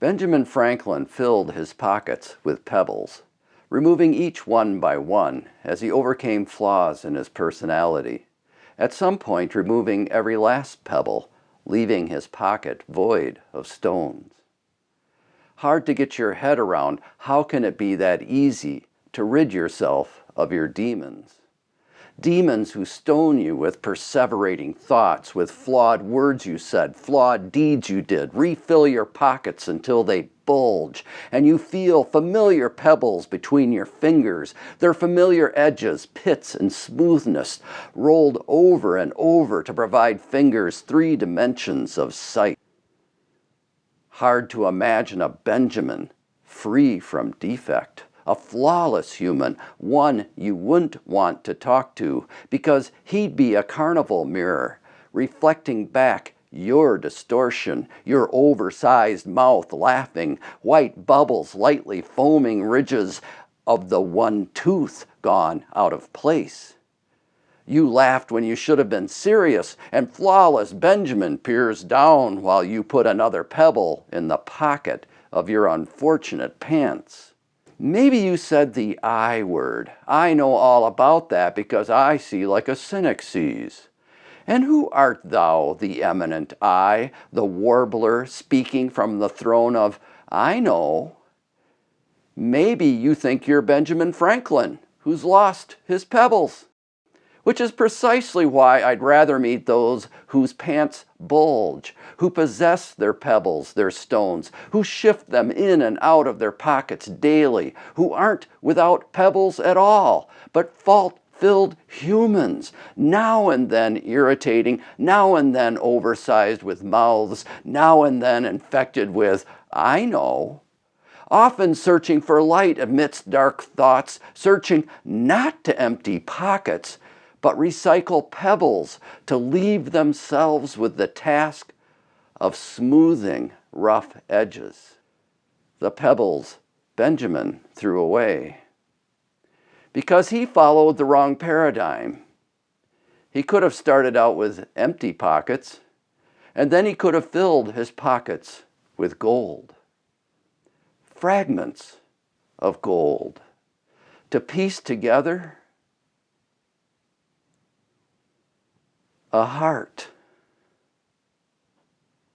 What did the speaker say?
Benjamin Franklin filled his pockets with pebbles, removing each one by one as he overcame flaws in his personality, at some point removing every last pebble, leaving his pocket void of stones. Hard to get your head around, how can it be that easy to rid yourself of your demons? Demons who stone you with perseverating thoughts, with flawed words you said, flawed deeds you did, refill your pockets until they bulge, and you feel familiar pebbles between your fingers, their familiar edges, pits, and smoothness rolled over and over to provide fingers three dimensions of sight. Hard to imagine a Benjamin free from defect a flawless human, one you wouldn't want to talk to because he'd be a carnival mirror, reflecting back your distortion, your oversized mouth laughing, white bubbles lightly foaming ridges of the one tooth gone out of place. You laughed when you should have been serious, and flawless Benjamin peers down while you put another pebble in the pocket of your unfortunate pants. Maybe you said the I word. I know all about that because I see like a cynic sees. And who art thou, the eminent I, the warbler speaking from the throne of I know? Maybe you think you're Benjamin Franklin, who's lost his pebbles which is precisely why I'd rather meet those whose pants bulge, who possess their pebbles, their stones, who shift them in and out of their pockets daily, who aren't without pebbles at all, but fault filled humans, now and then irritating, now and then oversized with mouths, now and then infected with, I know, often searching for light amidst dark thoughts, searching not to empty pockets, but recycle pebbles to leave themselves with the task of smoothing rough edges. The pebbles Benjamin threw away because he followed the wrong paradigm. He could have started out with empty pockets, and then he could have filled his pockets with gold. Fragments of gold to piece together a heart